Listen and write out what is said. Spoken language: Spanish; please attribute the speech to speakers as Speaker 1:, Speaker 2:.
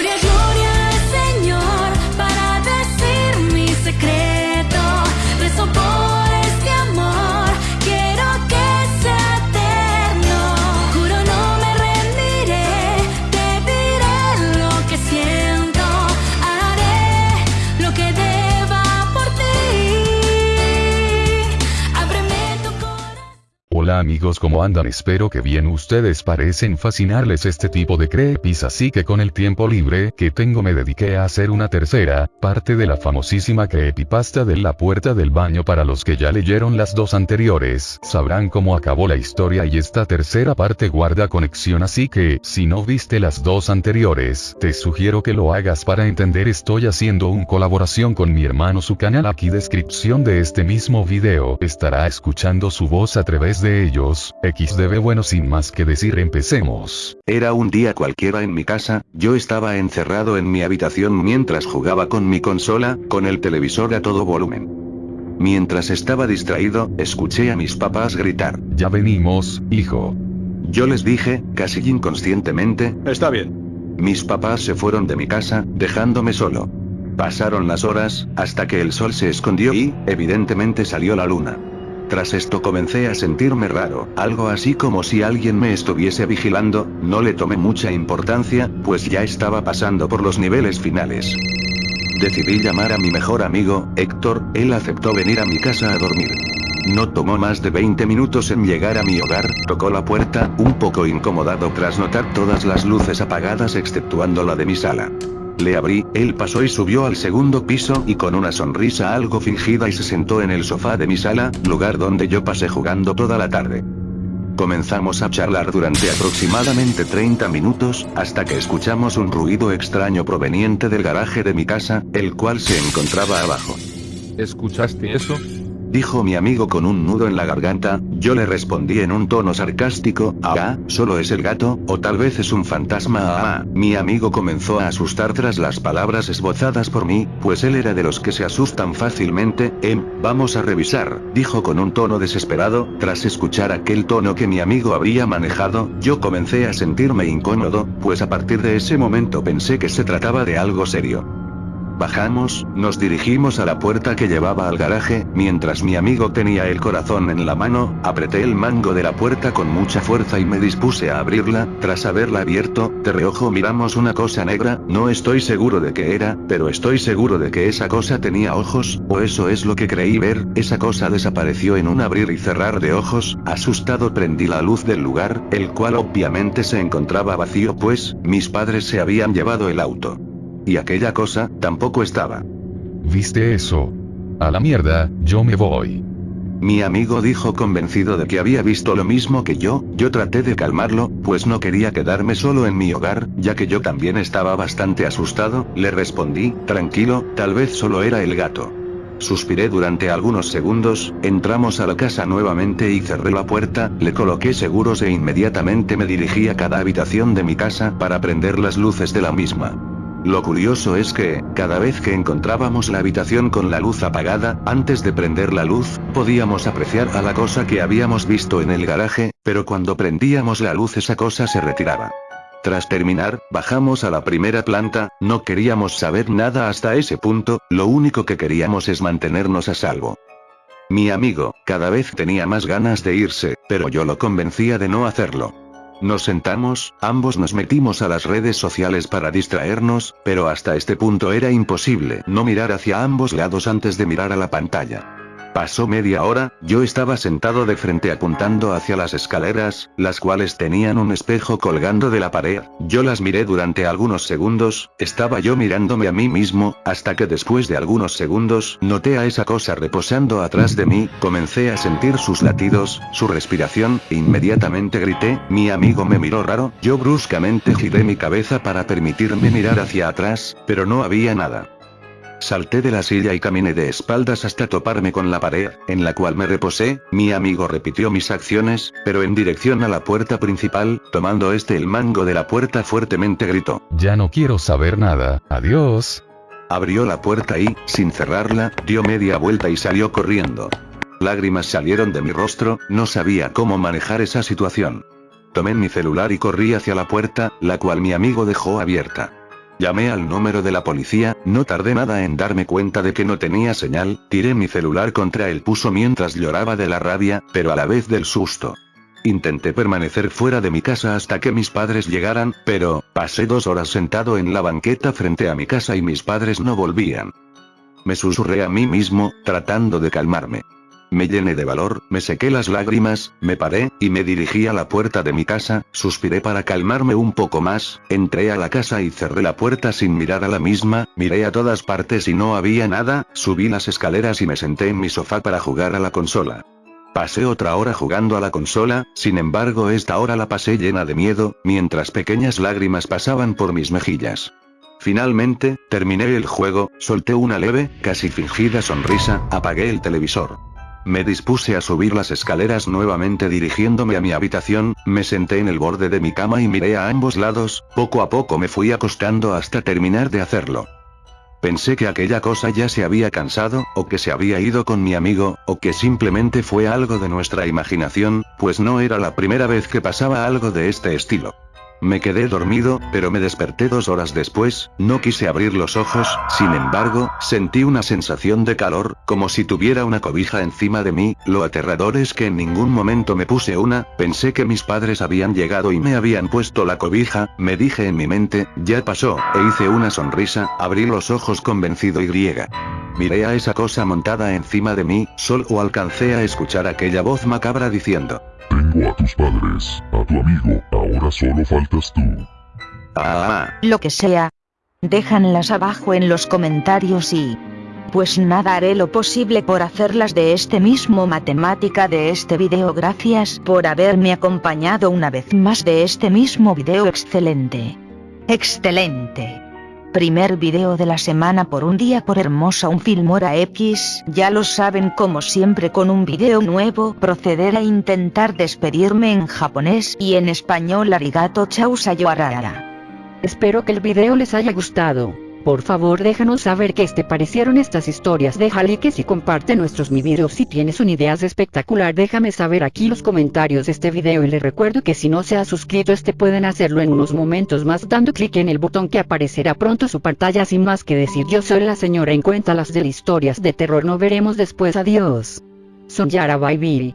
Speaker 1: Gloria,
Speaker 2: Amigos ¿cómo andan? Espero que bien. Ustedes parecen fascinarles este tipo de creepis así que con el tiempo libre que tengo me dediqué a hacer una tercera, parte de la famosísima creepypasta de la puerta del baño para los que ya leyeron las dos anteriores, sabrán cómo acabó la historia y esta tercera parte guarda conexión así que, si no viste las dos anteriores, te sugiero que lo hagas para entender. Estoy haciendo una colaboración con mi hermano su canal. Aquí descripción de este mismo video, estará escuchando su voz a través de ellos, XDB bueno sin más que decir empecemos.
Speaker 3: Era un día cualquiera en mi casa, yo estaba encerrado en mi habitación mientras jugaba con mi consola, con el televisor a todo volumen. Mientras estaba distraído, escuché a mis papás gritar.
Speaker 2: Ya venimos, hijo.
Speaker 3: Yo les dije, casi inconscientemente,
Speaker 4: Está bien.
Speaker 3: mis papás se fueron de mi casa, dejándome solo. Pasaron las horas, hasta que el sol se escondió y, evidentemente salió la luna. Tras esto comencé a sentirme raro, algo así como si alguien me estuviese vigilando, no le tomé mucha importancia, pues ya estaba pasando por los niveles finales. Decidí llamar a mi mejor amigo, Héctor, él aceptó venir a mi casa a dormir. No tomó más de 20 minutos en llegar a mi hogar, tocó la puerta, un poco incomodado tras notar todas las luces apagadas exceptuando la de mi sala. Le abrí, él pasó y subió al segundo piso y con una sonrisa algo fingida y se sentó en el sofá de mi sala, lugar donde yo pasé jugando toda la tarde. Comenzamos a charlar durante aproximadamente 30 minutos, hasta que escuchamos un ruido extraño proveniente del garaje de mi casa, el cual se encontraba abajo.
Speaker 5: ¿Escuchaste eso?
Speaker 3: Dijo mi amigo con un nudo en la garganta, yo le respondí en un tono sarcástico, ah, solo es el gato, o tal vez es un fantasma ah, mi amigo comenzó a asustar tras las palabras esbozadas por mí, pues él era de los que se asustan fácilmente, em, vamos a revisar, dijo con un tono desesperado, tras escuchar aquel tono que mi amigo había manejado, yo comencé a sentirme incómodo, pues a partir de ese momento pensé que se trataba de algo serio. Bajamos, nos dirigimos a la puerta que llevaba al garaje, mientras mi amigo tenía el corazón en la mano, apreté el mango de la puerta con mucha fuerza y me dispuse a abrirla, tras haberla abierto, de reojo miramos una cosa negra, no estoy seguro de qué era, pero estoy seguro de que esa cosa tenía ojos, o eso es lo que creí ver, esa cosa desapareció en un abrir y cerrar de ojos, asustado prendí la luz del lugar, el cual obviamente se encontraba vacío pues, mis padres se habían llevado el auto. Y aquella cosa, tampoco estaba.
Speaker 2: ¿Viste eso? A la mierda, yo me voy.
Speaker 3: Mi amigo dijo convencido de que había visto lo mismo que yo, yo traté de calmarlo, pues no quería quedarme solo en mi hogar, ya que yo también estaba bastante asustado, le respondí, tranquilo, tal vez solo era el gato. Suspiré durante algunos segundos, entramos a la casa nuevamente y cerré la puerta, le coloqué seguros e inmediatamente me dirigí a cada habitación de mi casa para prender las luces de la misma. Lo curioso es que, cada vez que encontrábamos la habitación con la luz apagada, antes de prender la luz, podíamos apreciar a la cosa que habíamos visto en el garaje, pero cuando prendíamos la luz esa cosa se retiraba. Tras terminar, bajamos a la primera planta, no queríamos saber nada hasta ese punto, lo único que queríamos es mantenernos a salvo. Mi amigo, cada vez tenía más ganas de irse, pero yo lo convencía de no hacerlo. Nos sentamos, ambos nos metimos a las redes sociales para distraernos, pero hasta este punto era imposible no mirar hacia ambos lados antes de mirar a la pantalla. Pasó media hora, yo estaba sentado de frente apuntando hacia las escaleras, las cuales tenían un espejo colgando de la pared, yo las miré durante algunos segundos, estaba yo mirándome a mí mismo, hasta que después de algunos segundos, noté a esa cosa reposando atrás de mí, comencé a sentir sus latidos, su respiración, e inmediatamente grité, mi amigo me miró raro, yo bruscamente giré mi cabeza para permitirme mirar hacia atrás, pero no había nada. Salté de la silla y caminé de espaldas hasta toparme con la pared, en la cual me reposé, mi amigo repitió mis acciones, pero en dirección a la puerta principal, tomando este el mango de la puerta fuertemente gritó.
Speaker 2: Ya no quiero saber nada, adiós.
Speaker 3: Abrió la puerta y, sin cerrarla, dio media vuelta y salió corriendo. Lágrimas salieron de mi rostro, no sabía cómo manejar esa situación. Tomé mi celular y corrí hacia la puerta, la cual mi amigo dejó abierta. Llamé al número de la policía, no tardé nada en darme cuenta de que no tenía señal, tiré mi celular contra el puso mientras lloraba de la rabia, pero a la vez del susto. Intenté permanecer fuera de mi casa hasta que mis padres llegaran, pero, pasé dos horas sentado en la banqueta frente a mi casa y mis padres no volvían. Me susurré a mí mismo, tratando de calmarme. Me llené de valor, me sequé las lágrimas, me paré, y me dirigí a la puerta de mi casa, suspiré para calmarme un poco más, entré a la casa y cerré la puerta sin mirar a la misma, miré a todas partes y no había nada, subí las escaleras y me senté en mi sofá para jugar a la consola. Pasé otra hora jugando a la consola, sin embargo esta hora la pasé llena de miedo, mientras pequeñas lágrimas pasaban por mis mejillas. Finalmente, terminé el juego, solté una leve, casi fingida sonrisa, apagué el televisor. Me dispuse a subir las escaleras nuevamente dirigiéndome a mi habitación, me senté en el borde de mi cama y miré a ambos lados, poco a poco me fui acostando hasta terminar de hacerlo. Pensé que aquella cosa ya se había cansado, o que se había ido con mi amigo, o que simplemente fue algo de nuestra imaginación, pues no era la primera vez que pasaba algo de este estilo. Me quedé dormido, pero me desperté dos horas después, no quise abrir los ojos, sin embargo, sentí una sensación de calor, como si tuviera una cobija encima de mí, lo aterrador es que en ningún momento me puse una, pensé que mis padres habían llegado y me habían puesto la cobija, me dije en mi mente, ya pasó, e hice una sonrisa, abrí los ojos convencido y griega. Miré a esa cosa montada encima de mí, solo alcancé a escuchar aquella voz macabra diciendo,
Speaker 4: tengo a tus padres, a tu amigo, ahora solo faltas tú.
Speaker 3: Ah,
Speaker 6: Lo que sea. Déjanlas abajo en los comentarios y... Pues nada haré lo posible por hacerlas de este mismo matemática de este video gracias por haberme acompañado una vez más de este mismo video excelente. Excelente. Primer video de la semana por un día por hermosa un filmora X, ya lo saben como siempre con un video nuevo proceder a intentar despedirme en japonés y en español arigato chau sayonara.
Speaker 7: Espero que el video les haya gustado. Por favor déjanos saber qué te parecieron estas historias. Deja likes y comparte nuestros mi videos si tienes una idea espectacular déjame saber aquí los comentarios de este video. Y les recuerdo que si no se ha suscrito este pueden hacerlo en unos momentos más dando clic en el botón que aparecerá pronto su pantalla. Sin más que decir yo soy la señora en cuenta las de historias de terror. No veremos después. Adiós. Son Yara bye